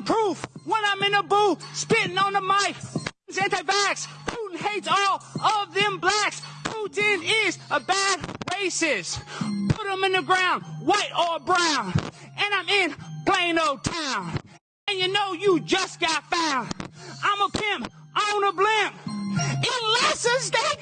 proof when I'm in a booth, spitting on the mic. Anti-vax, Putin hates all of them blacks. Putin is a bad racist. Put him in the ground, white or brown. And I'm in plain old town. And you know you just got found. I'm a pimp on a blimp. In lessons, that.